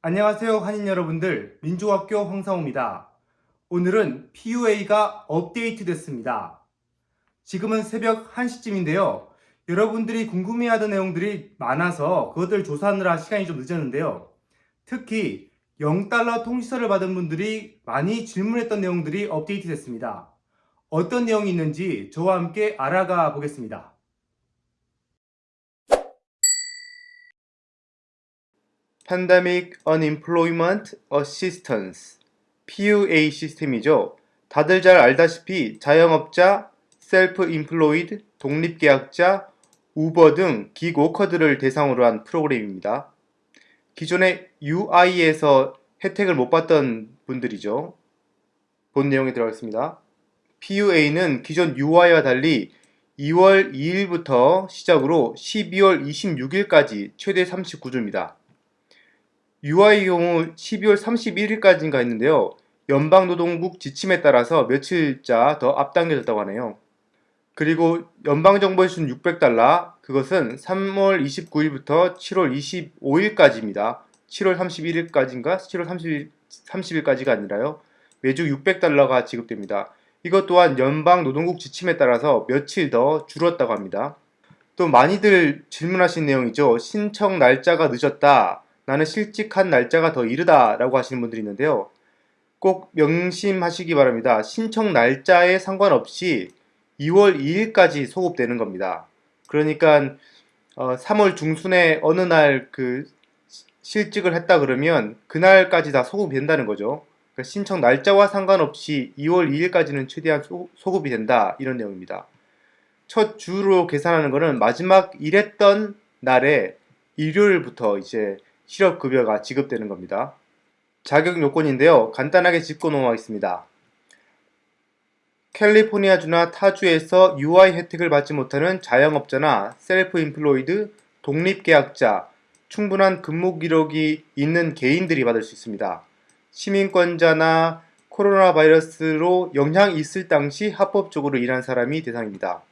안녕하세요 한인 여러분들 민주학교 황상호입니다. 오늘은 PUA가 업데이트 됐습니다. 지금은 새벽 1시쯤인데요. 여러분들이 궁금해하던 내용들이 많아서 그것들 조사하느라 시간이 좀 늦었는데요. 특히 0달러 통지서를 받은 분들이 많이 질문했던 내용들이 업데이트 됐습니다. 어떤 내용이 있는지 저와 함께 알아가 보겠습니다. Pandemic Unemployment Assistance PUA 시스템이죠. 다들 잘 알다시피 자영업자, self-employed, 독립계약자, 우버 등 기고커들을 대상으로 한 프로그램입니다. 기존에 UI에서 혜택을 못 받던 분들이죠. 본 내용에 들어가겠습니다. PUA는 기존 UI와 달리 2월 2일부터 시작으로 12월 26일까지 최대 39주입니다. UI의 경우 12월 31일까지인가 했는데요. 연방노동국 지침에 따라서 며칠자 더 앞당겨졌다고 하네요. 그리고 연방정부에 준 600달러, 그것은 3월 29일부터 7월 25일까지입니다. 7월 31일까지인가? 7월 30일, 30일까지가 아니라요. 매주 600달러가 지급됩니다. 이것 또한 연방노동국 지침에 따라서 며칠 더 줄었다고 합니다. 또 많이들 질문하신 내용이죠. 신청 날짜가 늦었다. 나는 실직한 날짜가 더 이르다 라고 하시는 분들이 있는데요. 꼭 명심하시기 바랍니다. 신청 날짜에 상관없이 2월 2일까지 소급되는 겁니다. 그러니까 어, 3월 중순에 어느 날 그 실직을 했다 그러면 그날까지 다 소급이 된다는 거죠. 그러니까 신청 날짜와 상관없이 2월 2일까지는 최대한 소, 소급이 된다 이런 내용입니다. 첫 주로 계산하는 것은 마지막 일했던 날에 일요일부터 이제 실업급여가 지급되는 겁니다. 자격 요건인데요. 간단하게 짚고 넘어가겠습니다. 캘리포니아주나 타주에서 UI 혜택을 받지 못하는 자영업자나 셀프 인플로이드, 독립계약자, 충분한 근무 기록이 있는 개인들이 받을 수 있습니다. 시민권자나 코로나 바이러스로 영향이 있을 당시 합법적으로 일한 사람이 대상입니다.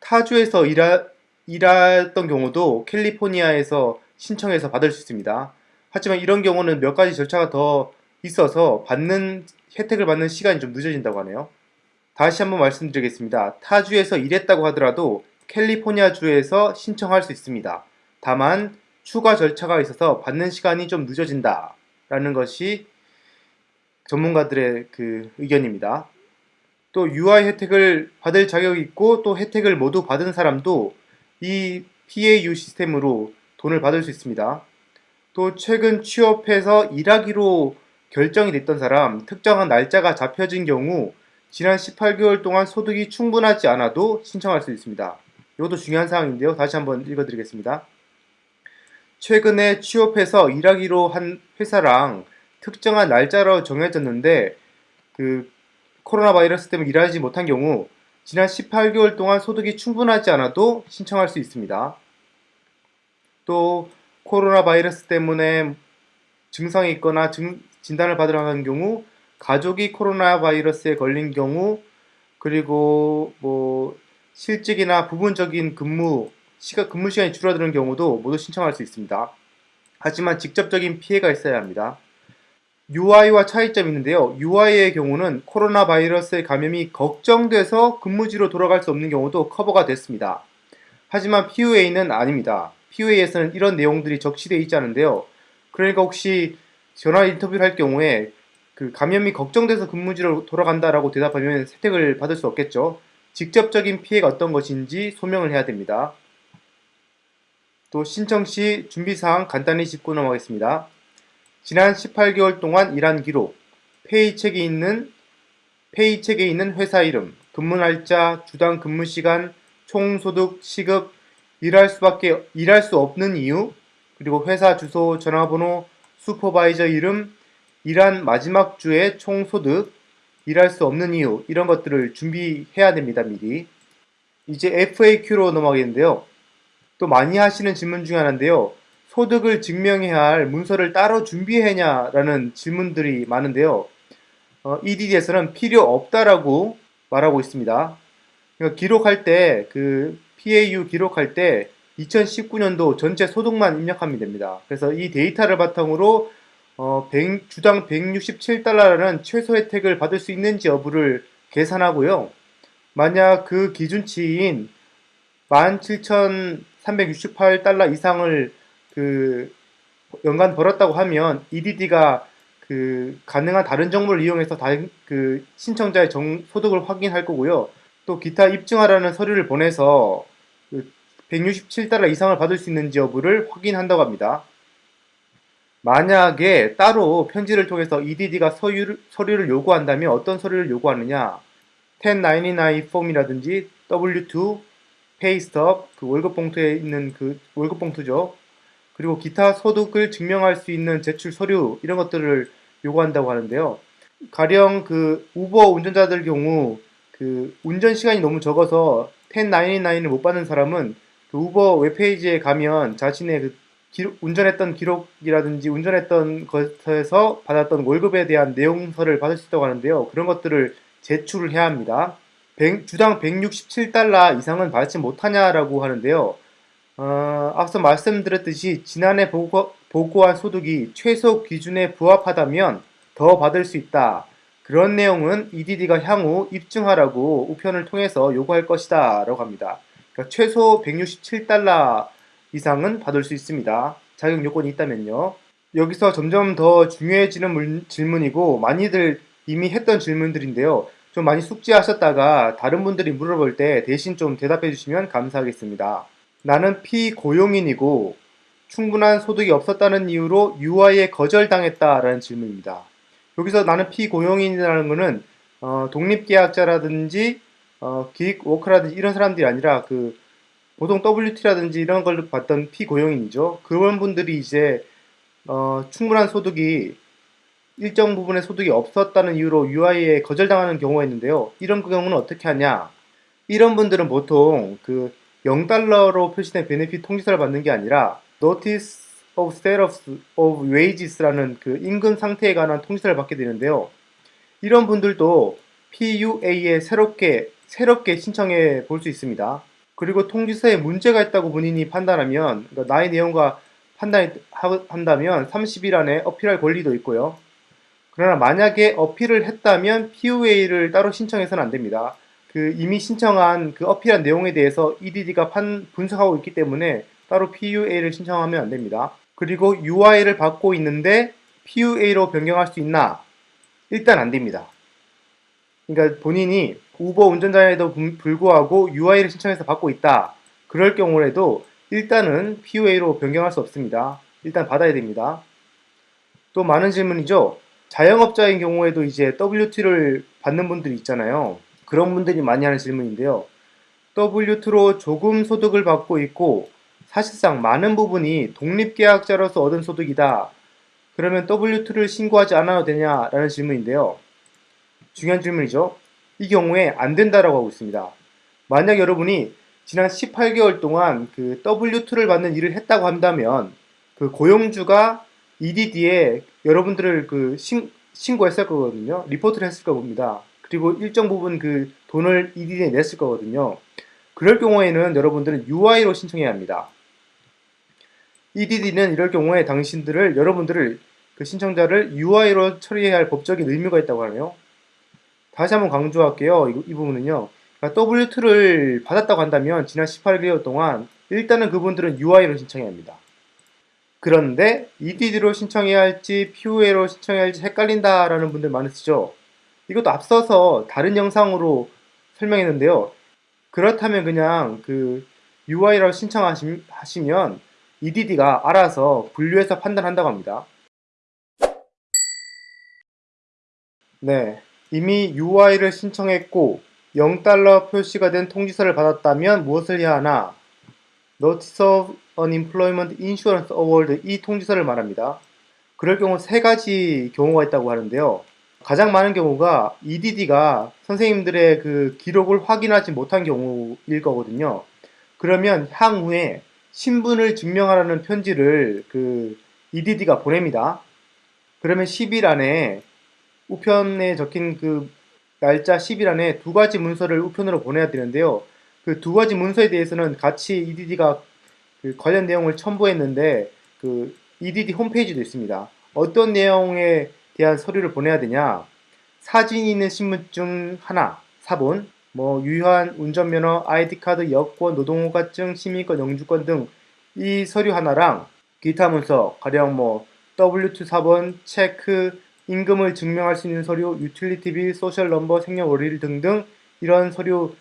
타주에서 일하, 일했던 경우도 캘리포니아에서 신청해서 받을 수 있습니다. 하지만 이런 경우는 몇 가지 절차가 더 있어서 받는 혜택을 받는 시간이 좀 늦어진다고 하네요. 다시 한번 말씀드리겠습니다. 타주에서 일했다고 하더라도 캘리포니아 주에서 신청할 수 있습니다. 다만 추가 절차가 있어서 받는 시간이 좀 늦어진다 라는 것이 전문가들의 그 의견입니다. 또 UI 혜택을 받을 자격이 있고 또 혜택을 모두 받은 사람도 이 PAU 시스템으로 돈을 받을 수 있습니다. 또 최근 취업해서 일하기로 결정이 됐던 사람, 특정한 날짜가 잡혀진 경우 지난 18개월 동안 소득이 충분하지 않아도 신청할 수 있습니다. 이것도 중요한 사항인데요. 다시 한번 읽어드리겠습니다. 최근에 취업해서 일하기로 한 회사랑 특정한 날짜로 정해졌는데 그 코로나 바이러스 때문에 일하지 못한 경우 지난 18개월 동안 소득이 충분하지 않아도 신청할 수 있습니다. 또 코로나 바이러스 때문에 증상이 있거나 증, 진단을 받으러 가는 경우 가족이 코로나 바이러스에 걸린 경우 그리고 뭐 실직이나 부분적인 근무 시간 근무 시간이 줄어드는 경우도 모두 신청할 수 있습니다. 하지만 직접적인 피해가 있어야 합니다. UI와 차이점이 있는데요. UI의 경우는 코로나 바이러스의 감염이 걱정돼서 근무지로 돌아갈 수 없는 경우도 커버가 됐습니다. 하지만 PUA는 아닙니다. PUA에서는 이런 내용들이 적시되어 있지 않은데요. 그러니까 혹시 전화 인터뷰를 할 경우에 그 감염이 걱정돼서 근무지로 돌아간다라고 대답하면 혜택을 받을 수 없겠죠. 직접적인 피해가 어떤 것인지 소명을 해야 됩니다. 또 신청 시 준비사항 간단히 짚고 넘어가겠습니다. 지난 18개월 동안 일한 기록, 페이책에 있는 페이책에 있는 회사 이름, 근무 날짜, 주당 근무 시간, 총소득, 시급, 일할 수밖에 일할 수 없는 이유, 그리고 회사 주소, 전화번호, 슈퍼바이저 이름, 일한 마지막 주의 총소득, 일할 수 없는 이유 이런 것들을 준비해야 됩니다. 미리. 이제 FAQ로 넘어가겠는데요. 또 많이 하시는 질문 중에 하나인데요. 소득을 증명해야 할 문서를 따로 준비해냐 라는 질문들이 많은데요. 어, EDD에서는 필요 없다라고 말하고 있습니다. 그러니까 기록할 때 그 PAU 기록할 때 2019년도 전체 소득만 입력하면 됩니다. 그래서 이 데이터를 바탕으로 어, 100 주당 167달러라는 최소 혜택을 받을 수 있는지 여부를 계산하고요. 만약 그 기준치인 17,368달러 이상을 그 연간 벌었다고 하면 EDD가 그 가능한 다른 정보를 이용해서 다, 그 신청자의 정, 소득을 확인할 거고요. 또 기타 입증하라는 서류를 보내서 그 167달러 이상을 받을 수 있는지 여부를 확인한다고 합니다. 만약에 따로 편지를 통해서 EDD가 서유를, 서류를 요구한다면 어떤 서류를 요구하느냐 1099 폼이라든지 W2, 페이스톱, 그 월급 봉투에 있는 그 월급 봉투죠. 그리고 기타 소득을 증명할 수 있는 제출 서류 이런 것들을 요구한다고 하는데요. 가령 그 우버 운전자들 경우 그 운전 시간이 너무 적어서 1099을 못 받는 사람은 그 우버 웹페이지에 가면 자신의 그 기록, 운전했던 기록이라든지 운전했던 것에서 받았던 월급에 대한 내용서를 받을 수 있다고 하는데요. 그런 것들을 제출을 해야 합니다. 100, 주당 167달러 이상은 받지 못하냐라고 하는데요. 어, 앞서 말씀드렸듯이 지난해 보고, 보고한 소득이 최소 기준에 부합하다면 더 받을 수 있다. 그런 내용은 EDD가 향후 입증하라고 우편을 통해서 요구할 것이다 라고 합니다. 그러니까 최소 167달러 이상은 받을 수 있습니다. 자격 요건이 있다면요. 여기서 점점 더 중요해지는 물, 질문이고 많이들 이미 했던 질문들인데요. 좀 많이 숙지하셨다가 다른 분들이 물어볼 때 대신 좀 대답해 주시면 감사하겠습니다. 나는 피고용인이고 충분한 소득이 없었다는 이유로 UI에 거절당했다라는 질문입니다. 여기서 나는 피고용인이라는 것은 어, 독립계약자라든지 어, 기획워커라든지 이런 사람들이 아니라 그 보통 WT라든지 이런 걸 봤던 피고용인이죠. 그런 분들이 이제 어, 충분한 소득이 일정 부분의 소득이 없었다는 이유로 UI에 거절당하는 경우가 있는데요. 이런 경우는 어떻게 하냐? 이런 분들은 보통 그 0달러로 표시된 베네핏 통지서를 받는 게 아니라 Notice of Status of Wages라는 그 임금 상태에 관한 통지서를 받게 되는데요. 이런 분들도 PUA에 새롭게 새롭게 신청해 볼 수 있습니다. 그리고 통지서에 문제가 있다고 본인이 판단하면 그러니까 나의 내용과 판단한다면 30일 안에 어필할 권리도 있고요. 그러나 만약에 어필을 했다면 PUA를 따로 신청해서는 안 됩니다. 그 이미 신청한 그 어필한 내용에 대해서 EDD가 판, 분석하고 있기 때문에 따로 PUA를 신청하면 안 됩니다. 그리고 UI를 받고 있는데 PUA로 변경할 수 있나? 일단 안 됩니다. 그러니까 본인이 우버 운전자에도 불구하고 UI를 신청해서 받고 있다. 그럴 경우에도 일단은 PUA로 변경할 수 없습니다. 일단 받아야 됩니다. 또 많은 질문이죠. 자영업자인 경우에도 이제 WT를 받는 분들이 있잖아요. 그런 분들이 많이 하는 질문인데요. W2로 조금 소득을 받고 있고 사실상 많은 부분이 독립계약자로서 얻은 소득이다. 그러면 W2를 신고하지 않아도 되냐라는 질문인데요. 중요한 질문이죠. 이 경우에 안 된다라고 하고 있습니다. 만약 여러분이 지난 18개월 동안 그 W2를 받는 일을 했다고 한다면 그 고용주가 EDD에 여러분들을 그 신, 신고했을 거거든요. 리포트를 했을 겁니다. 그리고 일정 부분 그 돈을 EDD에 냈을 거거든요. 그럴 경우에는 여러분들은 UI로 신청해야 합니다. EDD는 이럴 경우에 당신들을 여러분들을 그 신청자를 UI로 처리해야 할 법적인 의무가 있다고 하네요. 다시 한번 강조할게요. 이, 이 부분은요. 그러니까 W2를 받았다고 한다면 지난 18개월 동안 일단은 그분들은 UI로 신청해야 합니다. 그런데 EDD로 신청해야 할지 POA로 신청해야 할지 헷갈린다라는 분들 많으시죠? 이것도 앞서서 다른 영상으로 설명했는데요. 그렇다면 그냥 그 UI로 신청하시면 EDD가 알아서 분류해서 판단한다고 합니다. 네, 이미 UI를 신청했고 0달러 표시가 된 통지서를 받았다면 무엇을 해야 하나? Notice of Unemployment Insurance Award 이 통지서를 말합니다. 그럴 경우 세 가지 경우가 있다고 하는데요. 가장 많은 경우가 EDD가 선생님들의 그 기록을 확인하지 못한 경우일 거거든요. 그러면 향후에 신분을 증명하라는 편지를 그 EDD가 보냅니다. 그러면 10일 안에 우편에 적힌 그 날짜 10일 안에 두 가지 문서를 우편으로 보내야 되는데요. 그 두 가지 문서에 대해서는 같이 EDD가 그 관련 내용을 첨부했는데 그 EDD 홈페이지도 있습니다. 어떤 내용에 대한 서류를 보내야 되냐? 사진이 있는 신분증 하나, 사본, 뭐 유효한 운전면허, ID card, 여권, 노동허가증, 시민권, 영주권 등 이 서류 하나랑 기타 문서, 가령 뭐 W2 사본, 체크, 임금을 증명할 수 있는 서류, utility bill, social number, 생년월일 등등 이런 서류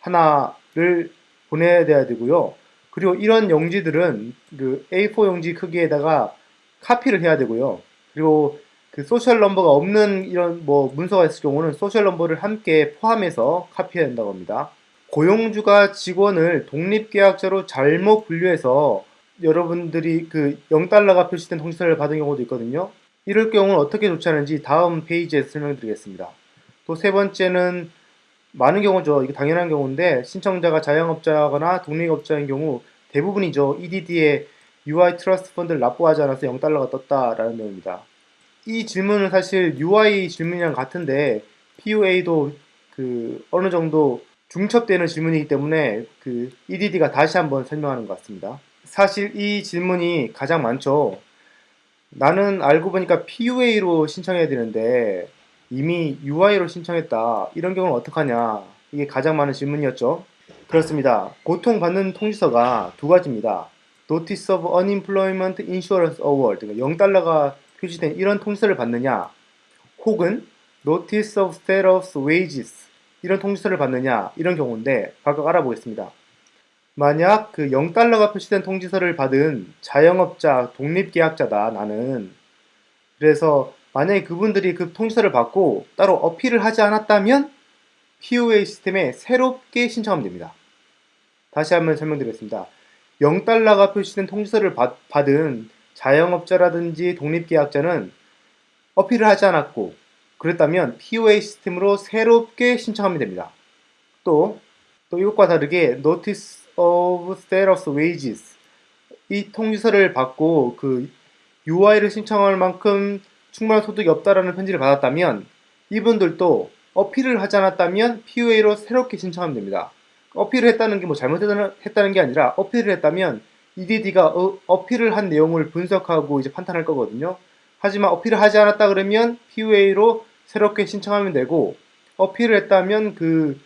하나를 보내야 되고요. 그리고 이런 용지들은 그 A4 용지 크기에다가 카피를 해야 되고요. 그리고 그 social number가 없는 이런 뭐 문서가 있을 경우는 social number를 함께 포함해서 카피해야 된다고 합니다. 고용주가 직원을 독립계약자로 잘못 분류해서 여러분들이 그 0달러가 표시된 통지서를 받은 경우도 있거든요. 이럴 경우는 어떻게 조치하는지 다음 페이지에서 설명드리겠습니다. 또 세 번째는 많은 경우죠. 이게 당연한 경우인데 신청자가 자영업자거나 독립업자인 경우 대부분이죠. EDD에 UI 트러스트 펀드를 납부하지 않아서 0달러가 떴다라는 내용입니다. 이 질문은 사실 UI 질문이랑 같은데 PUA도 그 어느 정도 중첩되는 질문이기 때문에 그 EDD가 다시 한번 설명하는 것 같습니다. 사실 이 질문이 가장 많죠. 나는 알고 보니까 PUA로 신청해야 되는데 이미 UI로 신청했다. 이런 경우는 어떡하냐. 이게 가장 많은 질문이었죠. 그렇습니다. 고통받는 통지서가 두 가지입니다. Notice of Unemployment Insurance Award, 그러니까 0달러가 표시된 이런 통지서를 받느냐, 혹은 Notice of Status Wages, 이런 통지서를 받느냐, 이런 경우인데 각각 알아보겠습니다. 만약 그 0달러가 표시된 통지서를 받은 자영업자, 독립계약자다, 나는. 그래서 만약에 그분들이 그 통지서를 받고 따로 어필을 하지 않았다면 POA 시스템에 새롭게 신청하면 됩니다. 다시 한번 설명드리겠습니다. 0달러가 표시된 통지서를 받, 받은 자영업자라든지 독립계약자는 어필을 하지 않았고 그랬다면 POA 시스템으로 새롭게 신청하면 됩니다. 또, 또 이것과 다르게 Notice of Status Wages 이 통지서를 받고 그 UI를 신청할 만큼 충분한 소득이 없다라는 편지를 받았다면 이분들도 어필을 하지 않았다면 PUA로 새롭게 신청하면 됩니다. 어필을 했다는 게 뭐 잘못했다는 게 아니라 어필을 했다면 EDD가 어, 필을한 내용을 분석하고 이제 판단할 거거든요. 하지만 어필을 하지 않았다 그러면 PUA로 새롭게 신청하면 되고 어필을 했다면 그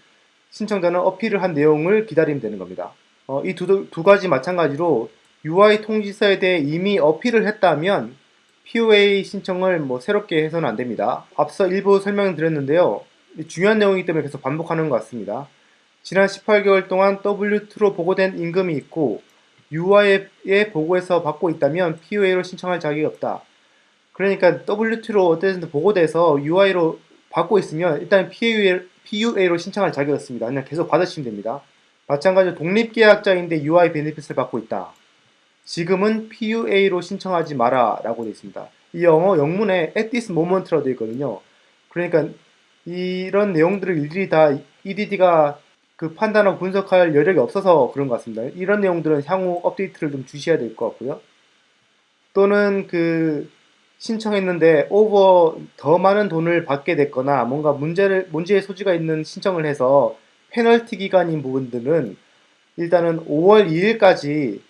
신청자는 어필을 한 내용을 기다리면 되는 겁니다. 어, 이두 두 가지 마찬가지로 UI 통지서에 대해 이미 어필을 했다면 POA 신청을 뭐 새롭게 해서는 안 됩니다. 앞서 일부 설명드렸는데요. 중요한 내용이기 때문에 계속 반복하는 것 같습니다. 지난 18개월 동안 W2로 보고된 임금이 있고 UI에 보고해서 받고 있다면 POA로 신청할 자격이 없다. 그러니까 W2로 어쨌든 보고돼서 UI로 받고 있으면 일단 PUA로 신청할 자격이 없습니다. 그냥 계속 받으시면 됩니다. 마찬가지로 독립계약자인데 UI 베네핏을 받고 있다. 지금은 PUA로 신청하지 마라 라고 되어 있습니다. 이 영어 영문에 at this moment라고 되어 있거든요. 그러니까 이런 내용들을 일일이 다 EDD가 그 판단하고 분석할 여력이 없어서 그런 것 같습니다. 이런 내용들은 향후 업데이트를 좀 주셔야 될 것 같고요. 또는 그 신청했는데 오버 더 많은 돈을 받게 됐거나 뭔가 문제를 문제의 소지가 있는 신청을 해서 페널티 기간인 부분들은 일단은 5월 2일까지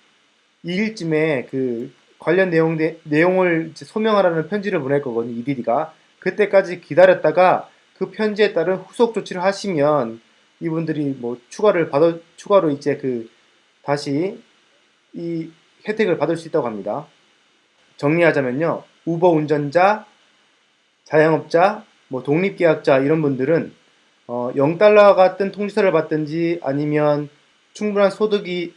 2일쯤에 그 관련 내용, 내용을 소명하라는 편지를 보낼 거거든요. EDD가. 그때까지 기다렸다가 그 편지에 따른 후속 조치를 하시면 이분들이 뭐 추가를 받아, 추가로 이제 그 다시 이 혜택을 받을 수 있다고 합니다. 정리하자면요. 우버 운전자, 자영업자, 뭐 독립계약자 이런 분들은 어 0달러 같은 통지서를 받든지 아니면 충분한 소득이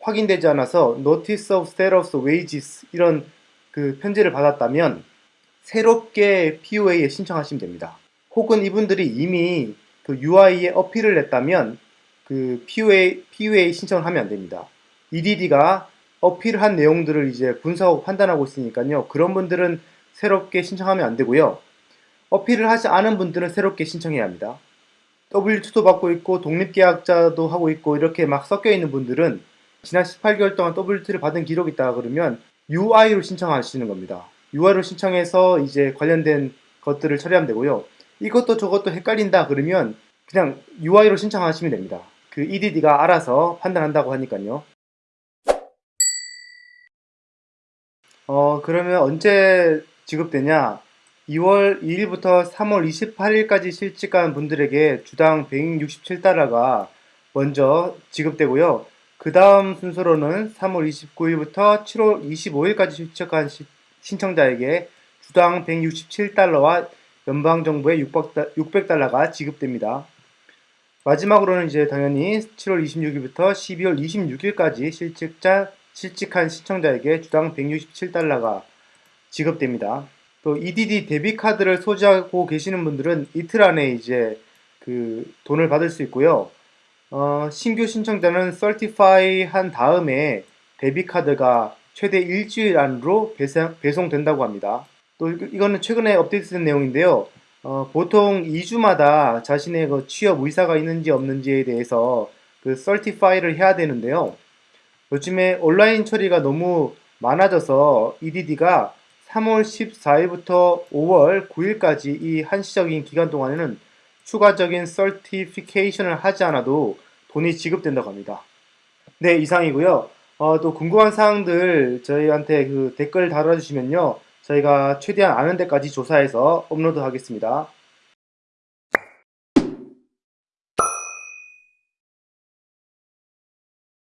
확인되지 않아서 Notice of Status Wages 이런 그 편지를 받았다면 새롭게 POA에 신청하시면 됩니다. 혹은 이분들이 이미 그 UI에 어필을 했다면 그 POA, POA 신청을 하면 안 됩니다. EDD가 어필한 내용들을 이제 분석하고 판단하고 있으니까요. 그런 분들은 새롭게 신청하면 안 되고요. 어필을 하지 않은 분들은 새롭게 신청해야 합니다. W2도 받고 있고 독립계약자도 하고 있고 이렇게 막 섞여 있는 분들은 지난 18개월 동안 WT를 받은 기록이 있다 그러면 UI로 신청하시는 겁니다. UI로 신청해서 이제 관련된 것들을 처리하면 되고요. 이것도 저것도 헷갈린다 그러면 그냥 UI로 신청하시면 됩니다. 그 EDD가 알아서 판단한다고 하니까요. 어, 그러면 언제 지급되냐? 2월 2일부터 3월 28일까지 실직한 분들에게 주당 167달러가 먼저 지급되고요. 그 다음 순서로는 3월 29일부터 7월 25일까지 실직한 시- 신청자에게 주당 167달러와 연방정부의 600달러가 지급됩니다. 마지막으로는 이제 당연히 7월 26일부터 12월 26일까지 실직자, 실직한 신청자에게 주당 167달러가 지급됩니다. 또 EDD 데비카드를 소지하고 계시는 분들은 이틀 안에 이제 그 돈을 받을 수 있고요. 어, 신규 신청자는 certify 한 다음에 데비카드가 최대 일주일 안으로 배송, 배송된다고 합니다. 또 이거- 이거는 최근에 업데이트된 내용인데요. 어, 보통 2주마다 자신의 그 취업 의사가 있는지 없는지에 대해서 그 certify를 해야 되는데요. 요즘에 온라인 처리가 너무 많아져서 EDD가 3월 14일부터 5월 9일까지 이 한시적인 기간 동안에는 추가적인 certification을 하지 않아도 돈이 지급된다고 합니다. 네, 이상이고요. 어, 또 궁금한 사항들 저희한테 그 댓글 달아주시면요. 저희가 최대한 아는 데까지 조사해서 업로드 하겠습니다.